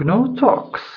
GNU Talks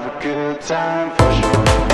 have a good time for sure.